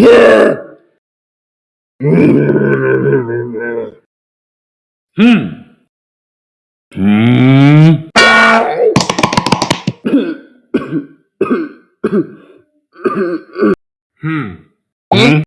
예! 음. 음. 음.